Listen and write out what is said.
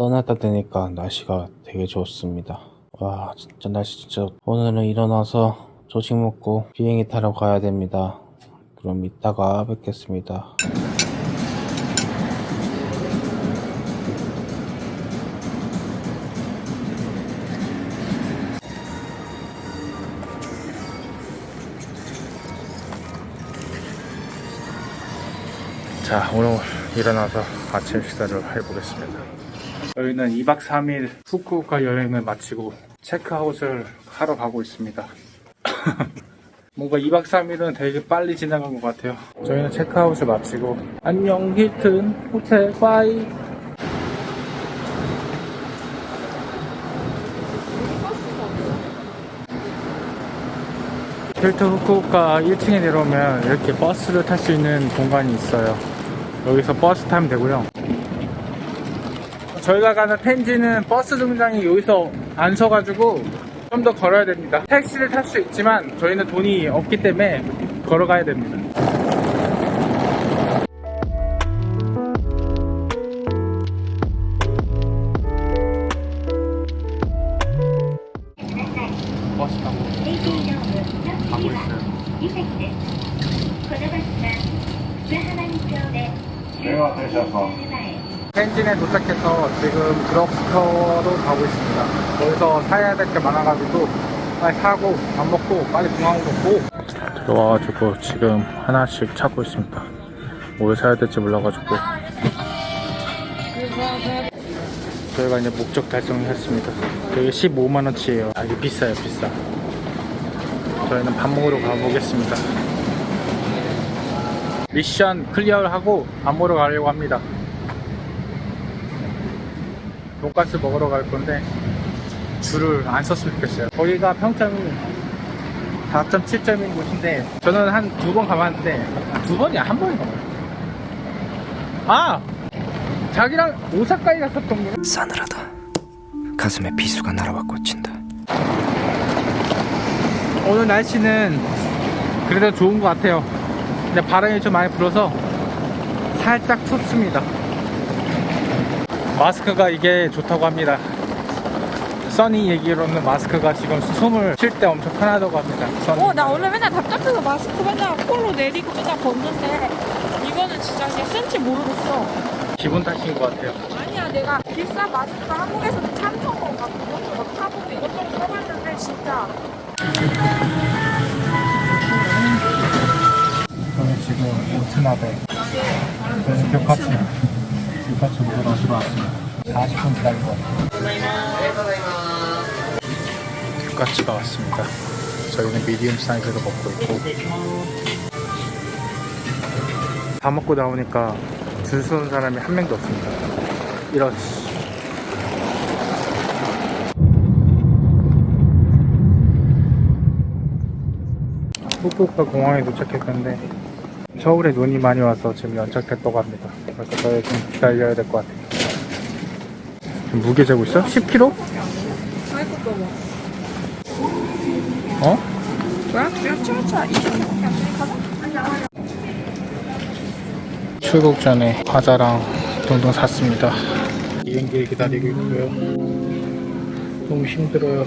떠나다 되니까 날씨가 되게 좋습니다. 와 진짜 날씨 진짜 좋- 오늘은 일어나서 조식 먹고 비행기 타러 가야 됩니다. 그럼 이따가 뵙겠습니다. 자 오늘 일어나서 아침 식사를 해보겠습니다 저희는 2박 3일 후쿠오카 여행을 마치고 체크아웃을 하러 가고 있습니다. 뭔가 2박 3일은 되게 빨리 지나간 것 같아요. 저희는 체크아웃을 마치고 안녕 힐튼 호텔 bye. 힐튼 후쿠오카 1층에 내려오면 이렇게 버스를 탈 수 있는 공간이 있어요. 여기서 버스 타면 되고요 저희가 가는 펜지는 버스 정류장이 여기서 안 서가지고 좀 더 걸어야 됩니다 택시를 탈 수 있지만 저희는 돈이 없기 때문에 걸어가야 됩니다 내가 대화 되셔서 펜진에 도착해서 지금 드럭스토어로 가고 있습니다. 거기서 사야 될 게 많아가지고 빨리 사고 밥 먹고 빨리 공항으로 고. 들어와가지고 지금 하나씩 찾고 있습니다. 뭘 사야 될지 몰라가지고. 저희가 이제 목적 달성을 했습니다. 여기 15만원치예요. 아 이게 비싸요 비싸. 저희는 밥 먹으러 가보겠습니다. 미션 클리어를 하고 밥 먹으러 가려고 합니다. 돈가스 먹으러 갈 건데 줄을 안 섰으면 좋겠어요. 거기가 평점이 4.7점인 곳인데 저는 한 두 번 가봤는데 아, 두 번이야 한 번인가 봐요. 아 자기랑 오사카에 갔었던 거. 싸늘하다. 가슴에 비수가 날아와 꽂힌다. 오늘 날씨는 그래도 좋은 것 같아요. 근데 바람이 좀 많이 불어서 살짝 춥습니다. 마스크가 이게 좋다고 합니다. 써니 얘기로는 마스크가 지금 숨을 쉴 때 엄청 편하다고 합니다. 어, 나 원래 맨날 답답해서 마스크 맨날 콜로 내리고 맨날 벗는데 이거는 진짜 그냥 쓴지 모르겠어. 기분 탓인 것 같아요. 아니야, 내가 비싼 마스크 한국에서도 삼성 막 그것도 막 사보고 이것저것 써봤는데 진짜 저는 지금 오트나베 저는 교카츠 교카츠 먹으러 들어왔습니다 40분 기다린 것 같아요 교카츠가 왔습니다. 저희는 미디움 사이즈로 먹고 있고. 다 먹고 나오니까 줄 서는 사람이 한 명도 없습니다. 이런 후쿠오카 공항에 도착했는데 서울에 눈이 많이 와서 지금 연착됐다고 합니다. 그래서 저희 좀 기다려야 될 것 같아요. 무게 재고 있어? 10kg? 아이고 너무 어? 출국 전에 과자랑 등등 샀습니다. 비행기를 기다리고 있고요. 너무 힘들어요.